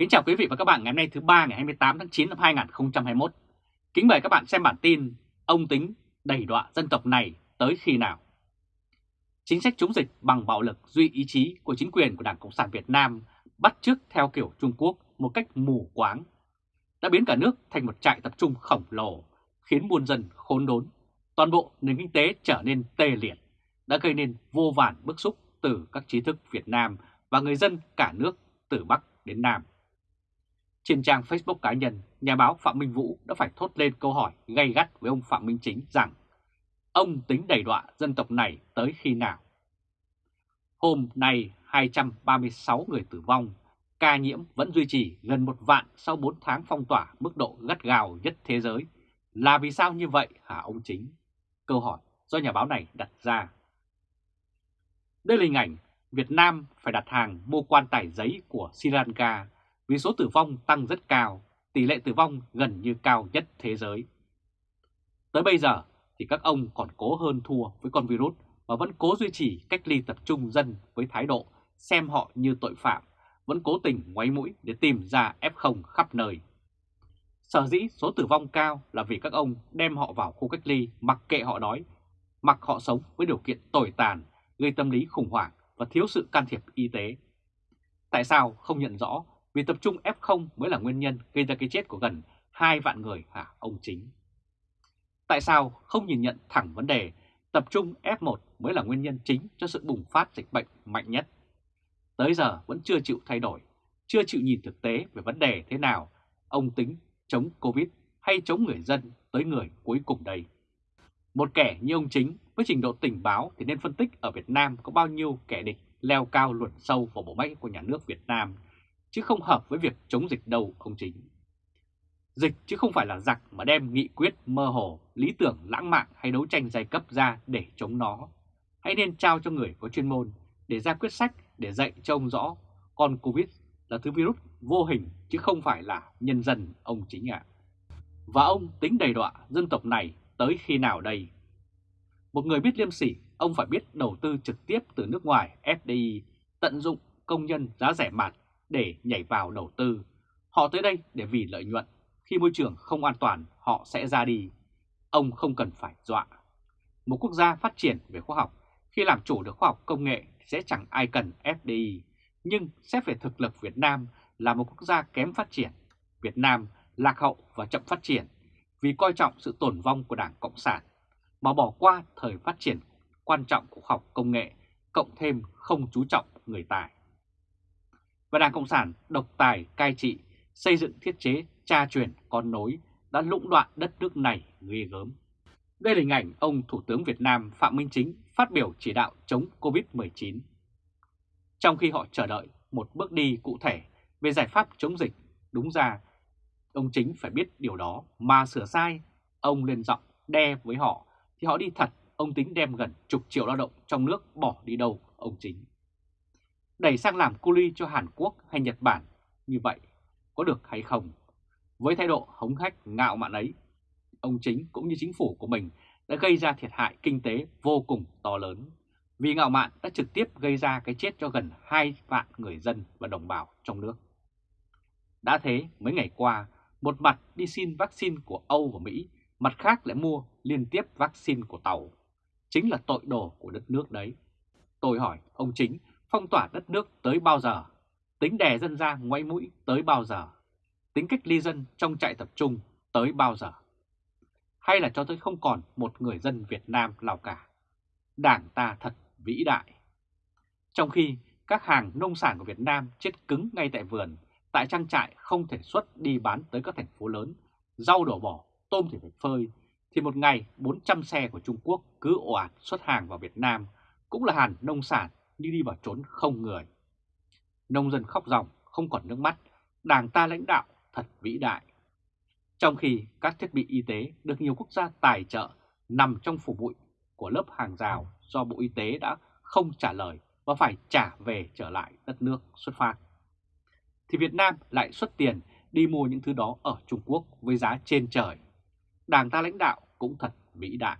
Kính chào quý vị và các bạn ngày hôm nay thứ ba ngày 28 tháng 9 năm 2021. Kính mời các bạn xem bản tin Ông tính đẩy đọa dân tộc này tới khi nào? Chính sách chống dịch bằng bạo lực duy ý chí của chính quyền của Đảng Cộng sản Việt Nam bắt chước theo kiểu Trung Quốc một cách mù quáng đã biến cả nước thành một trại tập trung khổng lồ, khiến buôn dân khốn đốn, toàn bộ nền kinh tế trở nên tê liệt, đã gây nên vô vàn bức xúc từ các trí thức Việt Nam và người dân cả nước từ Bắc đến Nam. Trên trang Facebook cá nhân, nhà báo Phạm Minh Vũ đã phải thốt lên câu hỏi gay gắt với ông Phạm Minh Chính rằng ông tính đẩy đọa dân tộc này tới khi nào? Hôm nay 236 người tử vong, ca nhiễm vẫn duy trì gần một vạn sau 4 tháng phong tỏa mức độ gắt gào nhất thế giới. Là vì sao như vậy hả ông Chính? Câu hỏi do nhà báo này đặt ra. Đây là hình ảnh Việt Nam phải đặt hàng mua quan tài giấy của Sri Lanka vì số tử vong tăng rất cao, tỷ lệ tử vong gần như cao nhất thế giới. Tới bây giờ thì các ông còn cố hơn thua với con virus và vẫn cố duy trì cách ly tập trung dân với thái độ xem họ như tội phạm, vẫn cố tình ngoáy mũi để tìm ra F0 khắp nơi. Sở dĩ số tử vong cao là vì các ông đem họ vào khu cách ly mặc kệ họ đói, mặc họ sống với điều kiện tồi tàn, gây tâm lý khủng hoảng và thiếu sự can thiệp y tế. Tại sao không nhận rõ vì tập trung F0 mới là nguyên nhân gây ra cái chết của gần 2 vạn người hả ông chính? Tại sao không nhìn nhận thẳng vấn đề tập trung F1 mới là nguyên nhân chính cho sự bùng phát dịch bệnh mạnh nhất? Tới giờ vẫn chưa chịu thay đổi, chưa chịu nhìn thực tế về vấn đề thế nào ông tính chống Covid hay chống người dân tới người cuối cùng đây. Một kẻ như ông chính với trình độ tình báo thì nên phân tích ở Việt Nam có bao nhiêu kẻ địch leo cao luồn sâu vào bộ máy của nhà nước Việt Nam chứ không hợp với việc chống dịch đâu ông chính. Dịch chứ không phải là giặc mà đem nghị quyết mơ hồ, lý tưởng lãng mạn hay đấu tranh giai cấp ra để chống nó. Hãy nên trao cho người có chuyên môn để ra quyết sách để dạy cho ông rõ con Covid là thứ virus vô hình chứ không phải là nhân dân ông chính ạ. Và ông tính đầy đọa dân tộc này tới khi nào đây? Một người biết liêm sỉ, ông phải biết đầu tư trực tiếp từ nước ngoài FDI, tận dụng công nhân giá rẻ mạt để nhảy vào đầu tư. Họ tới đây để vì lợi nhuận, khi môi trường không an toàn họ sẽ ra đi. Ông không cần phải dọa. Một quốc gia phát triển về khoa học, khi làm chủ được khoa học công nghệ sẽ chẳng ai cần FDI, nhưng xét về thực lực Việt Nam là một quốc gia kém phát triển. Việt Nam lạc hậu và chậm phát triển vì coi trọng sự tồn vong của Đảng Cộng sản mà bỏ qua thời phát triển quan trọng của khoa học công nghệ, cộng thêm không chú trọng người tài và Đảng Cộng sản độc tài cai trị, xây dựng thiết chế tra truyền con nối đã lũng đoạn đất nước này ghê gớm. Đây là hình ảnh ông Thủ tướng Việt Nam Phạm Minh Chính phát biểu chỉ đạo chống Covid-19. Trong khi họ chờ đợi một bước đi cụ thể về giải pháp chống dịch, đúng ra ông Chính phải biết điều đó mà sửa sai, ông lên giọng đe với họ thì họ đi thật, ông tính đem gần chục triệu lao động trong nước bỏ đi đâu ông Chính đẩy sang làm cu ly cho Hàn Quốc hay Nhật Bản như vậy có được hay không? Với thái độ hống hách ngạo mạn ấy, ông chính cũng như chính phủ của mình đã gây ra thiệt hại kinh tế vô cùng to lớn. Vì ngạo mạn đã trực tiếp gây ra cái chết cho gần 2 vạn người dân và đồng bào trong nước. Đã thế, mấy ngày qua, một mặt đi xin vaccine của Âu và Mỹ, mặt khác lại mua liên tiếp vaccine của Tàu. Chính là tội đồ của đất nước đấy. Tôi hỏi ông chính phong tỏa đất nước tới bao giờ, tính đè dân ra ngoáy mũi tới bao giờ, tính cách ly dân trong trại tập trung tới bao giờ. Hay là cho tới không còn một người dân Việt Nam nào cả. Đảng ta thật vĩ đại. Trong khi các hàng nông sản của Việt Nam chết cứng ngay tại vườn, tại trang trại không thể xuất đi bán tới các thành phố lớn, rau đổ bỏ, tôm thì phải phơi, thì một ngày 400 xe của Trung Quốc cứ ồ ạt xuất hàng vào Việt Nam cũng là hàng nông sản như đi vào trốn không người. Nông dân khóc ròng, không còn nước mắt, đảng ta lãnh đạo thật vĩ đại. Trong khi các thiết bị y tế được nhiều quốc gia tài trợ nằm trong phủ bụi của lớp hàng rào do Bộ Y tế đã không trả lời và phải trả về trở lại đất nước xuất phát. Thì Việt Nam lại xuất tiền đi mua những thứ đó ở Trung Quốc với giá trên trời. Đảng ta lãnh đạo cũng thật vĩ đại.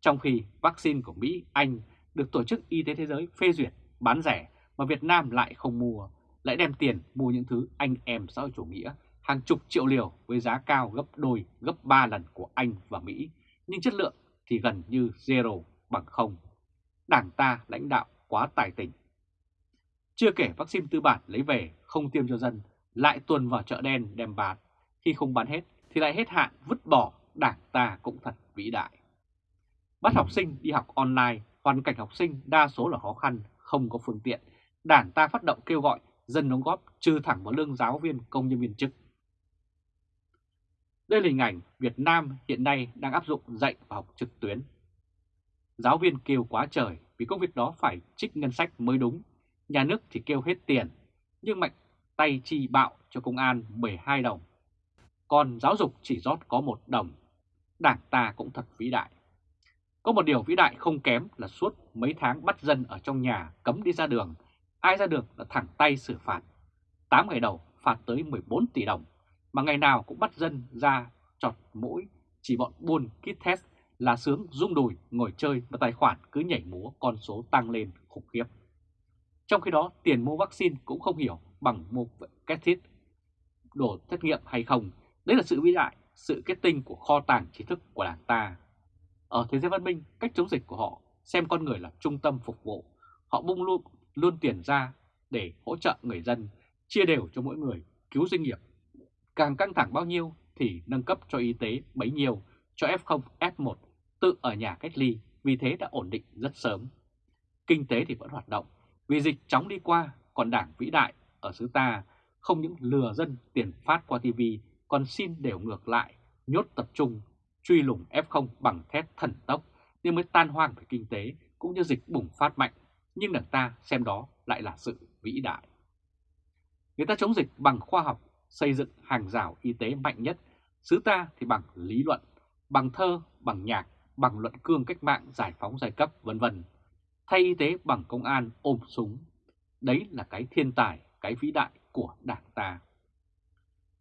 Trong khi vaccine của Mỹ, Anh được Tổ chức Y tế Thế giới phê duyệt bán rẻ mà Việt Nam lại không mua, lại đem tiền mua những thứ anh em xã hội chủ nghĩa hàng chục triệu liều với giá cao gấp đôi, gấp 3 lần của Anh và Mỹ, nhưng chất lượng thì gần như zero bằng không. Đảng ta lãnh đạo quá tài tình. Chưa kể vaccine tư bản lấy về không tiêm cho dân, lại tuần vào chợ đen đem bán. Khi không bán hết thì lại hết hạn vứt bỏ, đảng ta cũng thật vĩ đại. Bắt học sinh đi học online, hoàn cảnh học sinh đa số là khó khăn, không có phương tiện. Đảng ta phát động kêu gọi dân đóng góp trừ thẳng vào lương giáo viên công nhân viên chức. Đây là hình ảnh Việt Nam hiện nay đang áp dụng dạy và học trực tuyến. Giáo viên kêu quá trời vì công việc đó phải trích ngân sách mới đúng, nhà nước thì kêu hết tiền, nhưng mạnh tay chi bạo cho công an 12 đồng. Còn giáo dục chỉ rót có một đồng, đảng ta cũng thật vĩ đại. Có một điều vĩ đại không kém là suốt mấy tháng bắt dân ở trong nhà cấm đi ra đường, ai ra đường là thẳng tay xử phạt. 8 ngày đầu phạt tới 14 tỷ đồng mà ngày nào cũng bắt dân ra chọt mũi, chỉ bọn buôn kit test là sướng rung đùi ngồi chơi và tài khoản cứ nhảy múa con số tăng lên khủng khiếp. Trong khi đó tiền mua vaccine cũng không hiểu bằng mua kết thiết đồ xét nghiệm hay không. Đấy là sự vĩ đại, sự kết tinh của kho tàng trí thức của đảng ta. Ở thế giới văn minh, cách chống dịch của họ xem con người là trung tâm phục vụ. Họ bung luôn, luôn tiền ra để hỗ trợ người dân, chia đều cho mỗi người, cứu doanh nghiệp Càng căng thẳng bao nhiêu thì nâng cấp cho y tế bấy nhiêu, cho F0, F1 tự ở nhà cách ly, vì thế đã ổn định rất sớm. Kinh tế thì vẫn hoạt động, vì dịch chóng đi qua, còn đảng vĩ đại ở xứ ta không những lừa dân tiền phát qua TV, còn xin đều ngược lại, nhốt tập trung, truy lùng F0 bằng thép thần tốc nên mới tan hoang về kinh tế cũng như dịch bùng phát mạnh, nhưng đảng ta xem đó lại là sự vĩ đại. Người ta chống dịch bằng khoa học, xây dựng hàng rào y tế mạnh nhất, xứ ta thì bằng lý luận, bằng thơ, bằng nhạc, bằng luận cương cách mạng giải phóng giai cấp vân vân. Thay y tế bằng công an ôm súng. Đấy là cái thiên tài, cái vĩ đại của đảng ta.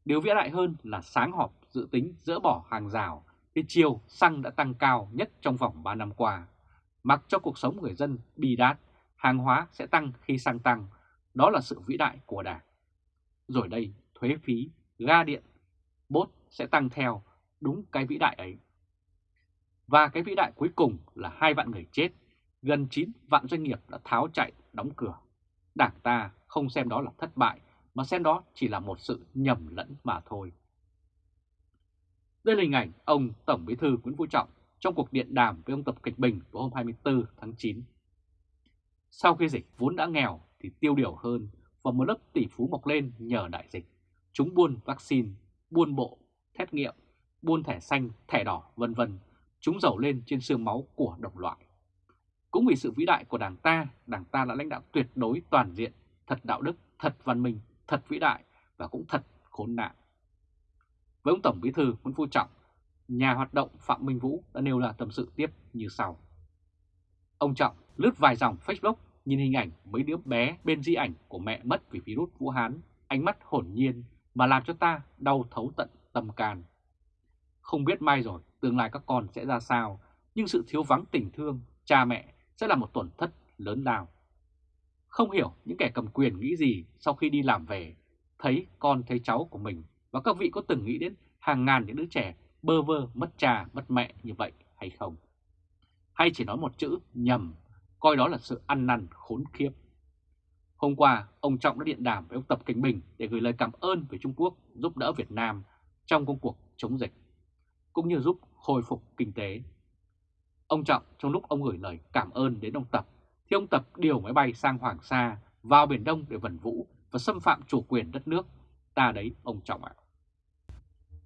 Điều vĩ đại hơn là sáng họp dự tính dỡ bỏ hàng rào, thì chiều xăng đã tăng cao nhất trong vòng 3 năm qua. Mặc cho cuộc sống người dân bi đát, hàng hóa sẽ tăng khi xăng tăng, đó là sự vĩ đại của đảng. Rồi đây, thuế phí, ga điện, bốt sẽ tăng theo đúng cái vĩ đại ấy. Và cái vĩ đại cuối cùng là hai vạn người chết, gần 9 vạn doanh nghiệp đã tháo chạy, đóng cửa. Đảng ta không xem đó là thất bại, mà xem đó chỉ là một sự nhầm lẫn mà thôi. Đây là hình ảnh ông Tổng Bí thư Nguyễn Phú Trọng trong cuộc điện đàm với ông Tập Cận Bình vào hôm 24 tháng 9. Sau khi dịch vốn đã nghèo thì tiêu điều hơn và một lớp tỷ phú mọc lên nhờ đại dịch. Chúng buôn vaccine, buôn bộ, thét nghiệm, buôn thẻ xanh, thẻ đỏ, vân vân. Chúng giàu lên trên xương máu của đồng loại. Cũng vì sự vĩ đại của Đảng ta, Đảng ta đã lãnh đạo tuyệt đối toàn diện, thật đạo đức, thật văn minh, thật vĩ đại và cũng thật khốn nạn. Với ông Tổng Bí thư Nguyễn Phú Trọng, nhà hoạt động Phạm Minh Vũ đã nêu là tâm sự tiếp như sau. Ông Trọng lướt vài dòng Facebook nhìn hình ảnh mấy đứa bé bên di ảnh của mẹ mất vì virus Vũ Hán, ánh mắt hồn nhiên mà làm cho ta đau thấu tận tâm can. Không biết mai rồi tương lai các con sẽ ra sao, nhưng sự thiếu vắng tình thương, cha mẹ sẽ là một tổn thất lớn lao. Không hiểu những kẻ cầm quyền nghĩ gì sau khi đi làm về, thấy con thấy cháu của mình và các vị có từng nghĩ đến hàng ngàn những đứa trẻ bơ vơ mất cha mất mẹ như vậy hay không? Hay chỉ nói một chữ nhầm, coi đó là sự ăn năn khốn khiếp. Hôm qua, ông Trọng đã điện đàm với ông Tập Cảnh Bình để gửi lời cảm ơn về Trung Quốc giúp đỡ Việt Nam trong công cuộc chống dịch, cũng như giúp hồi phục kinh tế. Ông Trọng trong lúc ông gửi lời cảm ơn đến ông Tập, thì ông Tập điều máy bay sang Hoàng Sa vào Biển Đông để vần vũ và xâm phạm chủ quyền đất nước. Ta đấy ông Trọng ạ.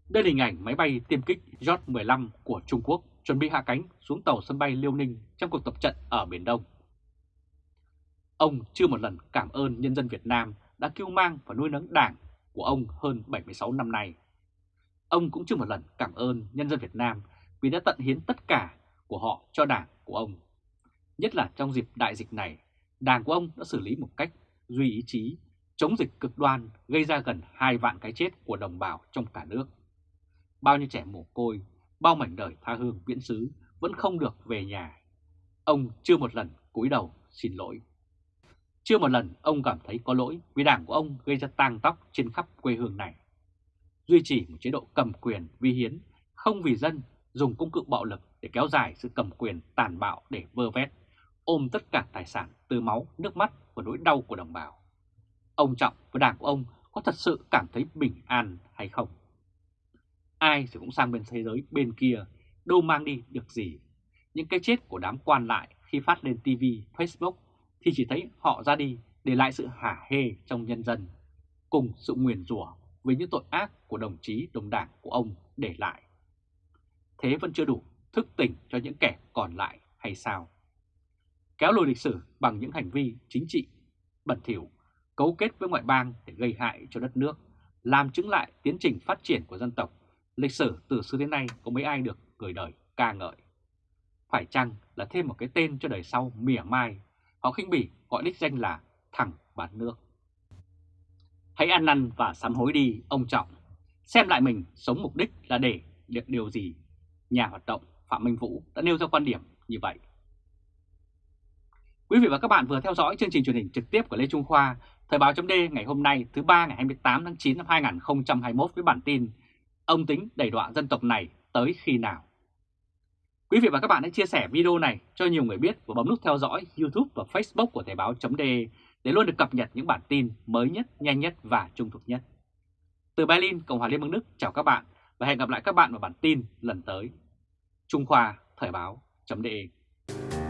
Đây là hình ảnh máy bay tiêm kích J-15 của Trung Quốc chuẩn bị hạ cánh xuống tàu sân bay Liêu Ninh trong cuộc tập trận ở Biển Đông. Ông chưa một lần cảm ơn nhân dân Việt Nam đã kêu mang và nuôi nấng đảng của ông hơn 76 năm nay. Ông cũng chưa một lần cảm ơn nhân dân Việt Nam vì đã tận hiến tất cả của họ cho đảng của ông. Nhất là trong dịp đại dịch này, đảng của ông đã xử lý một cách duy ý chí, chống dịch cực đoan gây ra gần 2 vạn cái chết của đồng bào trong cả nước. Bao nhiêu trẻ mồ côi, bao mảnh đời tha hương viễn xứ vẫn không được về nhà. Ông chưa một lần cúi đầu xin lỗi. Chưa một lần ông cảm thấy có lỗi vì đảng của ông gây ra tang tóc trên khắp quê hương này. Duy trì một chế độ cầm quyền vi hiến, không vì dân, dùng công cụ bạo lực để kéo dài sự cầm quyền tàn bạo để vơ vét, ôm tất cả tài sản từ máu, nước mắt và nỗi đau của đồng bào. Ông Trọng và đảng của ông có thật sự cảm thấy bình an hay không? Ai thì cũng sang bên thế giới bên kia, đâu mang đi được gì. Những cái chết của đám quan lại khi phát lên TV, Facebook thì chỉ thấy họ ra đi để lại sự hả hê trong nhân dân, cùng sự nguyền rủa với những tội ác của đồng chí đồng đảng của ông để lại. Thế vẫn chưa đủ thức tỉnh cho những kẻ còn lại hay sao? Kéo lùi lịch sử bằng những hành vi chính trị bẩn thỉu, cấu kết với ngoại bang để gây hại cho đất nước, làm chứng lại tiến trình phát triển của dân tộc, lịch sử từ xưa đến nay có mấy ai được người đời ca ngợi. Phải chăng là thêm một cái tên cho đời sau mỉa mai, họ khinh bỉ gọi đích danh là thằng bán nước. Hãy ăn năn và sám hối đi, ông Trọng. Xem lại mình sống mục đích là để được điều gì. Nhà hoạt động Phạm Minh Vũ đã nêu ra quan điểm như vậy. Quý vị và các bạn vừa theo dõi chương trình truyền hình trực tiếp của Lê Trung Khoa, Thời báo chấm ngày hôm nay thứ ba ngày 28 tháng 9 năm 2021 với bản tin Ông tính đẩy đoạn dân tộc này tới khi nào? Quý vị và các bạn hãy chia sẻ video này cho nhiều người biết và bấm nút theo dõi YouTube và Facebook của Thời báo .de để luôn được cập nhật những bản tin mới nhất, nhanh nhất và trung thực nhất. Từ Berlin, Cộng hòa Liên bang Đức chào các bạn và hẹn gặp lại các bạn vào bản tin lần tới. Trung Khoa Thời Báo .de